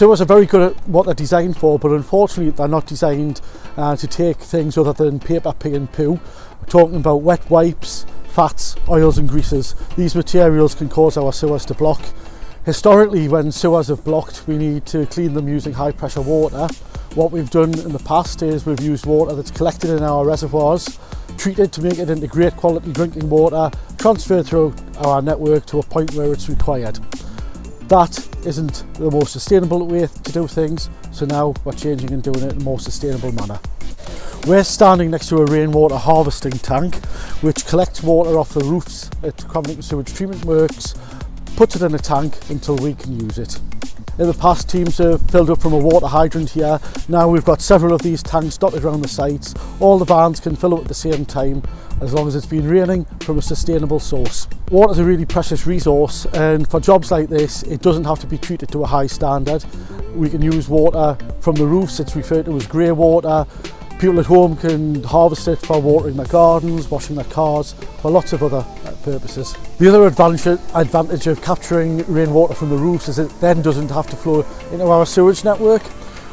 sewers are very good at what they're designed for, but unfortunately they're not designed uh, to take things other than paper, pee and poo. We're talking about wet wipes, fats, oils and greases. These materials can cause our sewers to block. Historically, when sewers have blocked, we need to clean them using high pressure water. What we've done in the past is we've used water that's collected in our reservoirs, treated to make it into great quality drinking water, transferred through our network to a point where it's required that isn't the most sustainable way to do things so now we're changing and doing it in a more sustainable manner we're standing next to a rainwater harvesting tank which collects water off the roofs at Cramlington sewage treatment works puts it in a tank until we can use it in the past teams have filled up from a water hydrant here now we've got several of these tanks dotted around the sites all the vans can fill up at the same time as long as it's been raining from a sustainable source. Water is a really precious resource and for jobs like this it doesn't have to be treated to a high standard. We can use water from the roofs, it's referred to as grey water. People at home can harvest it for watering their gardens, washing their cars, for lots of other uh, purposes. The other advantage, of capturing rainwater from the roofs is it then doesn't have to flow into our sewage network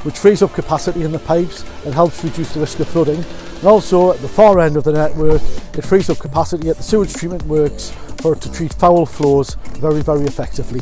which frees up capacity in the pipes and helps reduce the risk of flooding. And also at the far end of the network, it frees up capacity at the sewage treatment works for it to treat foul flows very, very effectively.